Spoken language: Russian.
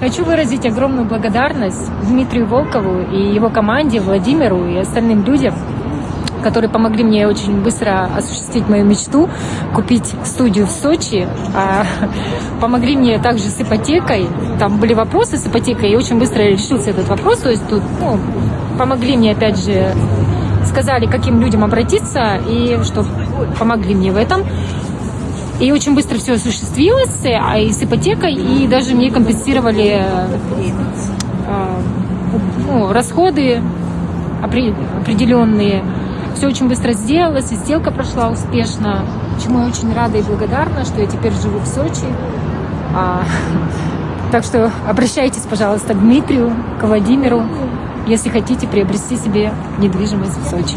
Хочу выразить огромную благодарность Дмитрию Волкову и его команде, Владимиру и остальным людям, которые помогли мне очень быстро осуществить мою мечту, купить студию в Сочи. А, помогли мне также с ипотекой. Там были вопросы с ипотекой, и очень быстро решился этот вопрос. То есть тут ну, помогли мне, опять же, сказали, каким людям обратиться, и что помогли мне в этом. И очень быстро все осуществилось, а и с ипотекой, и даже мне компенсировали э, ну, расходы определенные. Все очень быстро сделалось, и сделка прошла успешно, чему я очень рада и благодарна, что я теперь живу в Сочи. А, так что обращайтесь, пожалуйста, к Дмитрию, к Владимиру, если хотите приобрести себе недвижимость в Сочи.